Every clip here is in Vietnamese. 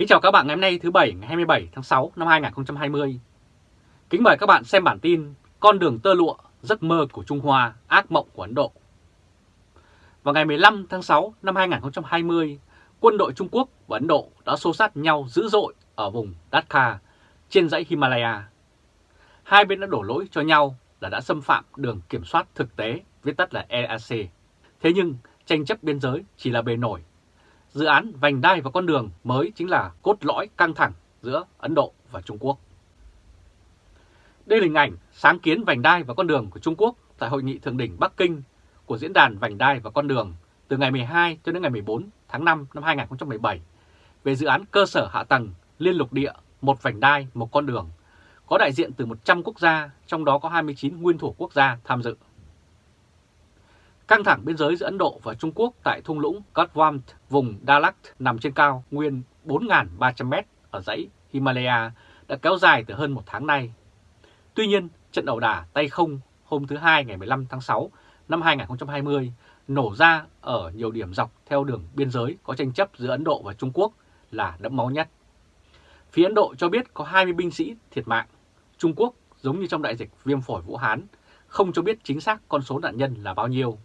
Kính chào các bạn ngày hôm nay thứ Bảy ngày 27 tháng 6 năm 2020. Kính mời các bạn xem bản tin Con đường tơ lụa, giấc mơ của Trung Hoa, ác mộng của Ấn Độ. Vào ngày 15 tháng 6 năm 2020, quân đội Trung Quốc và Ấn Độ đã xô sát nhau dữ dội ở vùng Dakar trên dãy Himalaya. Hai bên đã đổ lỗi cho nhau là đã xâm phạm đường kiểm soát thực tế, viết tắt là EAC. Thế nhưng tranh chấp biên giới chỉ là bề nổi dự án vành đai và con đường mới chính là cốt lõi căng thẳng giữa Ấn Độ và Trung Quốc. Đây là hình ảnh sáng kiến vành đai và con đường của Trung Quốc tại Hội nghị Thượng đỉnh Bắc Kinh của Diễn đàn Vành đai và con đường từ ngày 12 cho đến ngày 14 tháng 5 năm 2017 về dự án cơ sở hạ tầng liên lục địa một vành đai một con đường có đại diện từ 100 quốc gia, trong đó có 29 nguyên thủ quốc gia tham dự. Căng thẳng biên giới giữa Ấn Độ và Trung Quốc tại thung lũng Katwam, vùng Dalak nằm trên cao nguyên 4.300m ở dãy Himalaya đã kéo dài từ hơn một tháng nay. Tuy nhiên, trận đầu đà tay không hôm thứ Hai ngày 15 tháng 6 năm 2020 nổ ra ở nhiều điểm dọc theo đường biên giới có tranh chấp giữa Ấn Độ và Trung Quốc là đẫm máu nhất. Phía Ấn Độ cho biết có 20 binh sĩ thiệt mạng. Trung Quốc, giống như trong đại dịch viêm phổi Vũ Hán, không cho biết chính xác con số nạn nhân là bao nhiêu.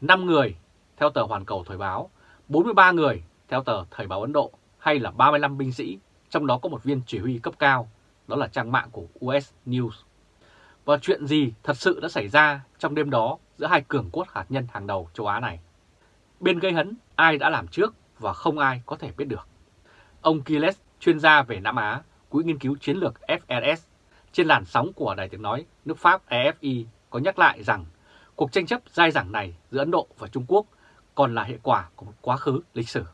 5 người theo tờ Hoàn Cầu Thời báo, 43 người theo tờ Thời báo Ấn Độ hay là 35 binh sĩ, trong đó có một viên chỉ huy cấp cao, đó là trang mạng của US News. Và chuyện gì thật sự đã xảy ra trong đêm đó giữa hai cường quốc hạt nhân hàng đầu châu Á này? Bên gây hấn ai đã làm trước và không ai có thể biết được. Ông Kiles, chuyên gia về Nam Á, Quỹ nghiên cứu chiến lược FRS, trên làn sóng của Đài tiếng nói nước Pháp EFI có nhắc lại rằng Cuộc tranh chấp dai dẳng này giữa Ấn Độ và Trung Quốc còn là hệ quả của một quá khứ lịch sử.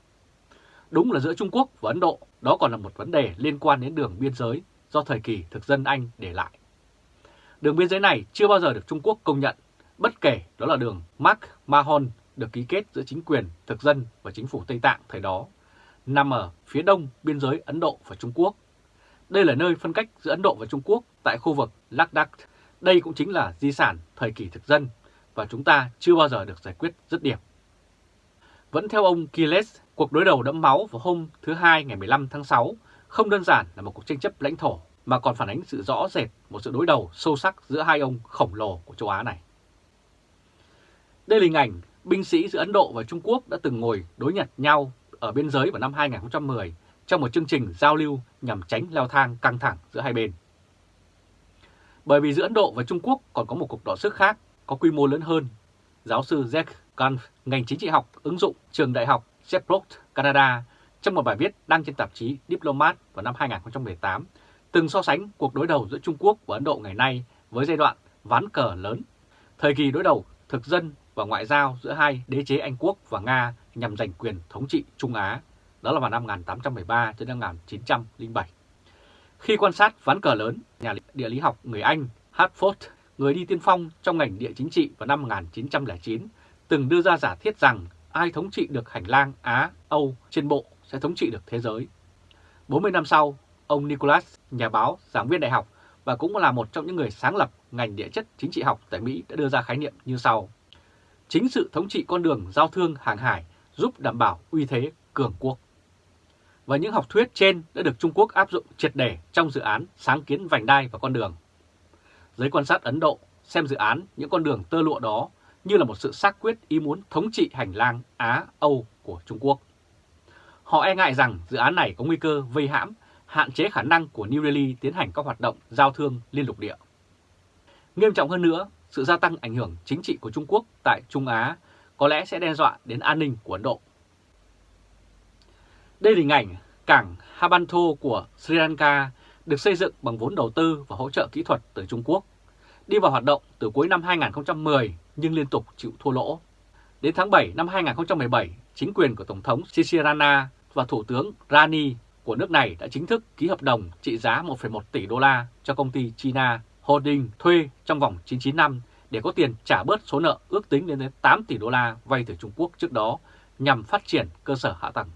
Đúng là giữa Trung Quốc và Ấn Độ, đó còn là một vấn đề liên quan đến đường biên giới do thời kỳ thực dân Anh để lại. Đường biên giới này chưa bao giờ được Trung Quốc công nhận, bất kể đó là đường Mark Mahon được ký kết giữa chính quyền thực dân và chính phủ Tây Tạng thời đó, nằm ở phía đông biên giới Ấn Độ và Trung Quốc. Đây là nơi phân cách giữa Ấn Độ và Trung Quốc tại khu vực Ladakh. Đây cũng chính là di sản thời kỳ thực dân và chúng ta chưa bao giờ được giải quyết dứt điểm. Vẫn theo ông Kiles, cuộc đối đầu đẫm máu vào hôm thứ Hai ngày 15 tháng 6 không đơn giản là một cuộc tranh chấp lãnh thổ mà còn phản ánh sự rõ rệt một sự đối đầu sâu sắc giữa hai ông khổng lồ của châu Á này. Đây là hình ảnh binh sĩ giữa Ấn Độ và Trung Quốc đã từng ngồi đối nhặt nhau ở biên giới vào năm 2010 trong một chương trình giao lưu nhằm tránh leo thang căng thẳng giữa hai bên. Bởi vì giữa Ấn Độ và Trung Quốc còn có một cuộc đọ sức khác có quy mô lớn hơn. Giáo sư Jack Gunn, ngành chính trị học ứng dụng trường đại học Sheffield, Canada, trong một bài viết đăng trên tạp chí Diplomat vào năm 2018, từng so sánh cuộc đối đầu giữa Trung Quốc và Ấn Độ ngày nay với giai đoạn ván cờ lớn, thời kỳ đối đầu thực dân và ngoại giao giữa hai đế chế Anh Quốc và Nga nhằm giành quyền thống trị Trung Á, đó là vào năm 1813 đến năm 1907. Khi quan sát ván cờ lớn, nhà địa lý học người Anh Hartford người đi tiên phong trong ngành địa chính trị vào năm 1909, từng đưa ra giả thiết rằng ai thống trị được hành lang Á-Âu trên bộ sẽ thống trị được thế giới. 40 năm sau, ông Nicholas, nhà báo, giảng viên đại học và cũng là một trong những người sáng lập ngành địa chất chính trị học tại Mỹ đã đưa ra khái niệm như sau. Chính sự thống trị con đường giao thương hàng hải giúp đảm bảo uy thế cường quốc. Và những học thuyết trên đã được Trung Quốc áp dụng triệt để trong dự án sáng kiến vành đai và con đường Giới quan sát Ấn Độ xem dự án những con đường tơ lụa đó như là một sự xác quyết ý muốn thống trị hành lang Á-Âu của Trung Quốc. Họ e ngại rằng dự án này có nguy cơ vây hãm, hạn chế khả năng của New Delhi tiến hành các hoạt động giao thương liên lục địa. Nghiêm trọng hơn nữa, sự gia tăng ảnh hưởng chính trị của Trung Quốc tại Trung Á có lẽ sẽ đe dọa đến an ninh của Ấn Độ. Đây là hình ảnh cảng Habanto của Sri Lanka được xây dựng bằng vốn đầu tư và hỗ trợ kỹ thuật từ Trung Quốc, đi vào hoạt động từ cuối năm 2010 nhưng liên tục chịu thua lỗ. Đến tháng 7 năm 2017, chính quyền của Tổng thống Sisirana và Thủ tướng Rani của nước này đã chính thức ký hợp đồng trị giá 1,1 tỷ đô la cho công ty China Holding thuê trong vòng 99 năm để có tiền trả bớt số nợ ước tính lên đến 8 tỷ đô la vay từ Trung Quốc trước đó nhằm phát triển cơ sở hạ tầng.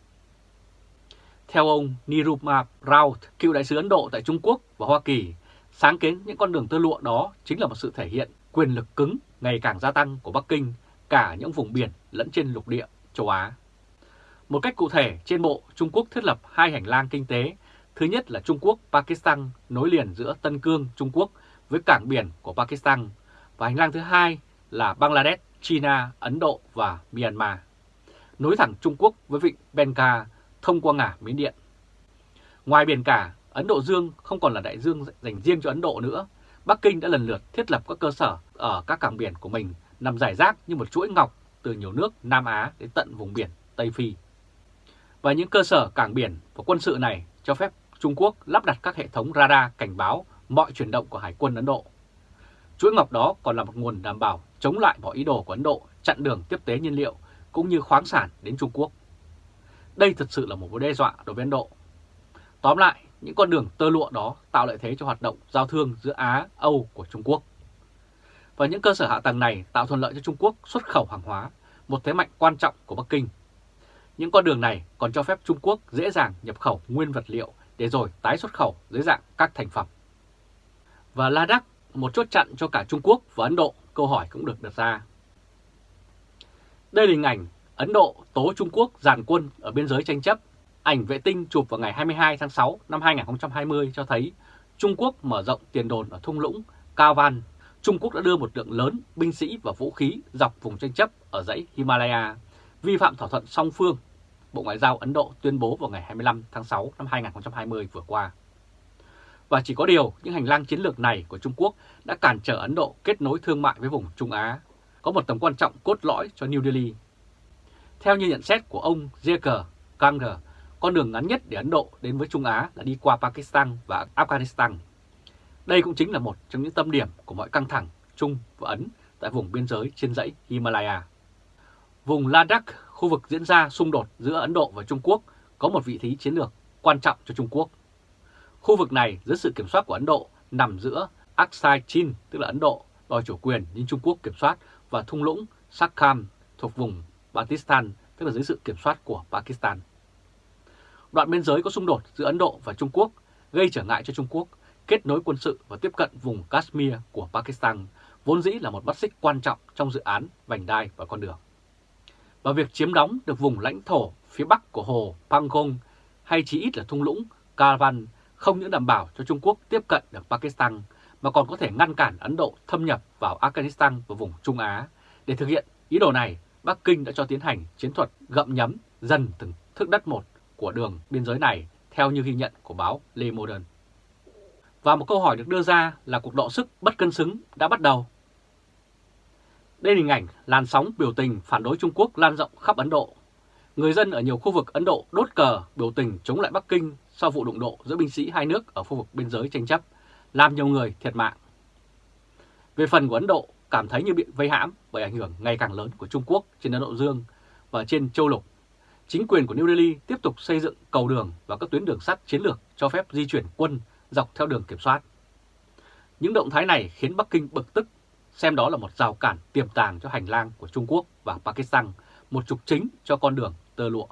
Theo ông Niruma Raut, cựu đại sứ Ấn Độ tại Trung Quốc và Hoa Kỳ, sáng kiến những con đường tơ lụa đó chính là một sự thể hiện quyền lực cứng ngày càng gia tăng của Bắc Kinh cả những vùng biển lẫn trên lục địa châu Á. Một cách cụ thể, trên bộ, Trung Quốc thiết lập hai hành lang kinh tế. Thứ nhất là Trung Quốc-Pakistan nối liền giữa Tân Cương, Trung Quốc với cảng biển của Pakistan. Và hành lang thứ hai là Bangladesh, China, Ấn Độ và Myanmar. Nối thẳng Trung Quốc với vịnh Bengal thông qua ngả Miến Điện. Ngoài biển cả, Ấn Độ Dương không còn là đại dương dành riêng cho Ấn Độ nữa. Bắc Kinh đã lần lượt thiết lập các cơ sở ở các cảng biển của mình nằm rải rác như một chuỗi ngọc từ nhiều nước Nam Á đến tận vùng biển Tây Phi. Và những cơ sở cảng biển và quân sự này cho phép Trung Quốc lắp đặt các hệ thống radar cảnh báo mọi chuyển động của Hải quân Ấn Độ. Chuỗi ngọc đó còn là một nguồn đảm bảo chống lại mọi ý đồ của Ấn Độ chặn đường tiếp tế nhiên liệu cũng như khoáng sản đến Trung Quốc. Đây thực sự là một mối đe dọa đối với Ấn Độ. Tóm lại, những con đường tơ lụa đó tạo lợi thế cho hoạt động giao thương giữa Á, Âu của Trung Quốc. Và những cơ sở hạ tầng này tạo thuận lợi cho Trung Quốc xuất khẩu hàng hóa, một thế mạnh quan trọng của Bắc Kinh. Những con đường này còn cho phép Trung Quốc dễ dàng nhập khẩu nguyên vật liệu để rồi tái xuất khẩu dưới dạng các thành phẩm. Và Ladakh, một chốt chặn cho cả Trung Quốc và Ấn Độ, câu hỏi cũng được đặt ra. Đây là hình ảnh Ấn Độ tố Trung Quốc giàn quân ở biên giới tranh chấp. Ảnh vệ tinh chụp vào ngày 22 tháng 6 năm 2020 cho thấy Trung Quốc mở rộng tiền đồn ở thung lũng Cao Van. Trung Quốc đã đưa một lượng lớn binh sĩ và vũ khí dọc vùng tranh chấp ở dãy Himalaya, vi phạm thỏa thuận song phương. Bộ Ngoại giao Ấn Độ tuyên bố vào ngày 25 tháng 6 năm 2020 vừa qua. Và chỉ có điều, những hành lang chiến lược này của Trung Quốc đã cản trở Ấn Độ kết nối thương mại với vùng Trung Á, có một tầm quan trọng cốt lõi cho New Delhi. Theo như nhận xét của ông J.K. Kanger, con đường ngắn nhất để Ấn Độ đến với Trung Á là đi qua Pakistan và Afghanistan. Đây cũng chính là một trong những tâm điểm của mọi căng thẳng Trung và Ấn tại vùng biên giới trên dãy Himalaya. Vùng Ladakh, khu vực diễn ra xung đột giữa Ấn Độ và Trung Quốc, có một vị trí chiến lược quan trọng cho Trung Quốc. Khu vực này dưới sự kiểm soát của Ấn Độ nằm giữa Aksai Chin, tức là Ấn Độ, đòi chủ quyền nhưng Trung Quốc kiểm soát và thung lũng Sakham thuộc vùng Pakistan, tức là dưới sự kiểm soát của Pakistan. Đoạn biên giới có xung đột giữa Ấn Độ và Trung Quốc gây trở ngại cho Trung Quốc kết nối quân sự và tiếp cận vùng Kashmir của Pakistan, vốn dĩ là một mắt xích quan trọng trong dự án vành đai và con đường. Và việc chiếm đóng được vùng lãnh thổ phía bắc của hồ Pangong hay chỉ ít là thung lũng Karvan không những đảm bảo cho Trung Quốc tiếp cận được Pakistan mà còn có thể ngăn cản Ấn Độ thâm nhập vào Afghanistan và vùng Trung Á. Để thực hiện ý đồ này, Bắc Kinh đã cho tiến hành chiến thuật gậm nhấm dần từng thước đất một của đường biên giới này theo như ghi nhận của báo Le Modern. Và một câu hỏi được đưa ra là cuộc đọ sức bất cân xứng đã bắt đầu. Đây là hình ảnh làn sóng biểu tình phản đối Trung Quốc lan rộng khắp Ấn Độ. Người dân ở nhiều khu vực Ấn Độ đốt cờ biểu tình chống lại Bắc Kinh sau vụ đụng độ giữa binh sĩ hai nước ở khu vực biên giới tranh chấp, làm nhiều người thiệt mạng. Về phần của Ấn Độ, cảm thấy như bị vây hãm bởi ảnh hưởng ngày càng lớn của Trung Quốc trên Ấn Độ Dương và trên châu lục. Chính quyền của New Delhi tiếp tục xây dựng cầu đường và các tuyến đường sắt chiến lược cho phép di chuyển quân dọc theo đường kiểm soát. Những động thái này khiến Bắc Kinh bực tức, xem đó là một rào cản tiềm tàng cho hành lang của Trung Quốc và Pakistan, một trục chính cho con đường tơ lụa.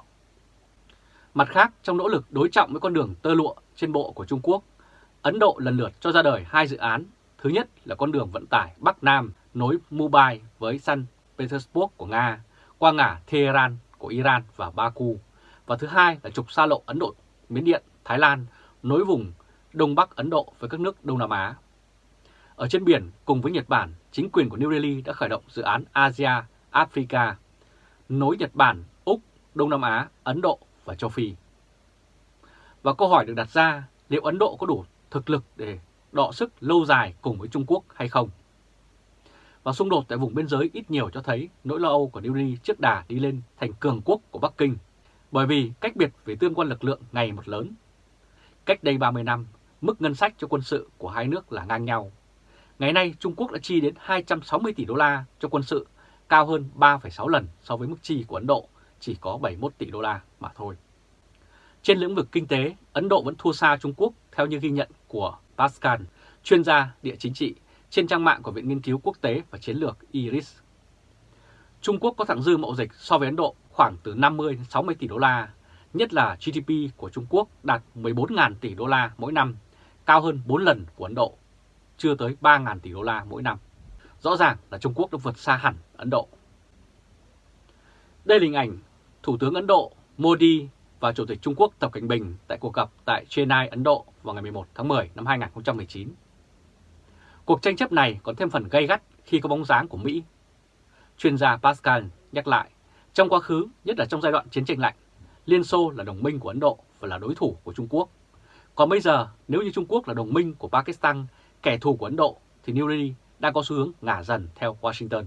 Mặt khác, trong nỗ lực đối trọng với con đường tơ lụa trên bộ của Trung Quốc, Ấn Độ lần lượt cho ra đời hai dự án. Thứ nhất là con đường vận tải Bắc Nam nối Mumbai với San Petersburg của Nga, qua ngã Tehran của Iran và Baku. Và thứ hai là trục xa lộ Ấn Độ, Miến Điện, Thái Lan nối vùng Đông Bắc Ấn Độ với các nước Đông Nam Á. Ở trên biển, cùng với Nhật Bản, chính quyền của New Delhi đã khởi động dự án Asia Africa, nối Nhật Bản, Úc, Đông Nam Á, Ấn Độ và châu Phi. Và câu hỏi được đặt ra liệu Ấn Độ có đủ thực lực để đọ sức lâu dài cùng với Trung Quốc hay không? Và xung đột tại vùng biên giới ít nhiều cho thấy nỗi lo âu của New Delhi trước đà đi lên thành cường quốc của Bắc Kinh, bởi vì cách biệt về tương quan lực lượng ngày một lớn. Cách đây 30 năm, mức ngân sách cho quân sự của hai nước là ngang nhau. Ngày nay, Trung Quốc đã chi đến 260 tỷ đô la cho quân sự, cao hơn 3,6 lần so với mức chi của Ấn Độ, chỉ có 71 tỷ đô la mà thôi. Trên lĩnh vực kinh tế, Ấn Độ vẫn thua xa Trung Quốc theo như ghi nhận của Pascal, chuyên gia địa chính trị trên trang mạng của Viện Nghiên cứu Quốc tế và Chiến lược IRIS. Trung Quốc có thặng dư mậu dịch so với Ấn Độ khoảng từ 50 đến 60 tỷ đô la, nhất là GDP của Trung Quốc đạt 14.000 tỷ đô la mỗi năm, cao hơn 4 lần của Ấn Độ, chưa tới 3.000 tỷ đô la mỗi năm. Rõ ràng là Trung Quốc đã vượt xa hẳn Ấn Độ. Đây là hình ảnh Thủ tướng Ấn Độ Modi và Chủ tịch Trung Quốc Tập Cảnh Bình tại cuộc gặp tại Chennai, Ấn Độ vào ngày 11 tháng 10 năm 2019. Cuộc tranh chấp này còn thêm phần gay gắt khi có bóng dáng của Mỹ. Chuyên gia Pascal nhắc lại, trong quá khứ, nhất là trong giai đoạn chiến tranh lạnh, Liên Xô là đồng minh của Ấn Độ và là đối thủ của Trung Quốc. Còn bây giờ, nếu như Trung Quốc là đồng minh của Pakistan, kẻ thù của Ấn Độ, thì New Delhi đang có xu hướng ngả dần theo Washington.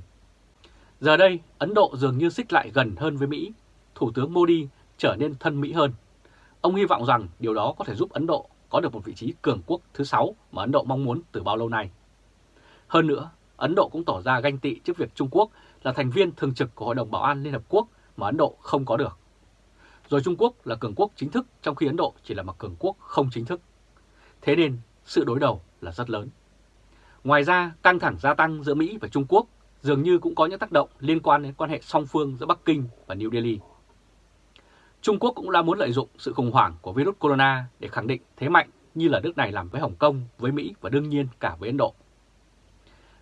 Giờ đây, Ấn Độ dường như xích lại gần hơn với Mỹ, Thủ tướng Modi trở nên thân Mỹ hơn. Ông hy vọng rằng điều đó có thể giúp Ấn Độ có được một vị trí cường quốc thứ sáu mà Ấn Độ mong muốn từ bao lâu nay. Hơn nữa, Ấn Độ cũng tỏ ra ganh tị trước việc Trung Quốc là thành viên thường trực của Hội đồng Bảo an Liên Hợp Quốc mà Ấn Độ không có được. Rồi Trung Quốc là cường quốc chính thức trong khi Ấn Độ chỉ là một cường quốc không chính thức. Thế nên sự đối đầu là rất lớn. Ngoài ra, căng thẳng gia tăng giữa Mỹ và Trung Quốc dường như cũng có những tác động liên quan đến quan hệ song phương giữa Bắc Kinh và New Delhi. Trung Quốc cũng đã muốn lợi dụng sự khủng hoảng của virus corona để khẳng định thế mạnh như là nước này làm với Hồng Kông, với Mỹ và đương nhiên cả với Ấn Độ.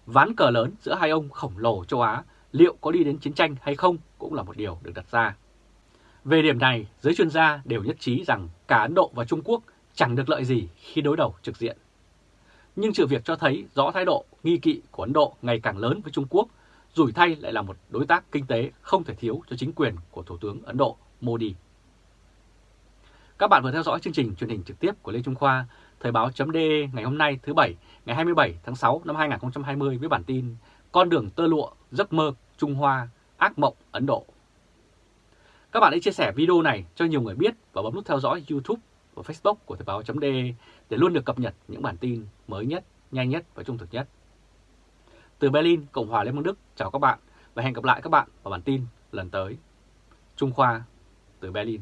Ván cờ lớn giữa hai ông khổng lồ châu Á liệu có đi đến chiến tranh hay không cũng là một điều được đặt ra. Về điểm này, giới chuyên gia đều nhất trí rằng cả Ấn Độ và Trung Quốc chẳng được lợi gì khi đối đầu trực diện. Nhưng sự việc cho thấy rõ thái độ nghi kỵ của Ấn Độ ngày càng lớn với Trung Quốc, rủi thay lại là một đối tác kinh tế không thể thiếu cho chính quyền của Thủ tướng Ấn Độ Modi. Các bạn vừa theo dõi chương trình truyền hình trực tiếp của Lê Trung Khoa, Thời báo.de ngày hôm nay thứ Bảy, ngày 27 tháng 6 năm 2020 với bản tin Con đường tơ lụa, giấc mơ, Trung Hoa, ác mộng Ấn Độ. Các bạn hãy chia sẻ video này cho nhiều người biết và bấm nút theo dõi YouTube và Facebook của Thời báo.de để luôn được cập nhật những bản tin mới nhất, nhanh nhất và trung thực nhất. Từ Berlin, Cộng hòa Liên bang Đức, chào các bạn và hẹn gặp lại các bạn vào bản tin lần tới. Trung Khoa từ Berlin.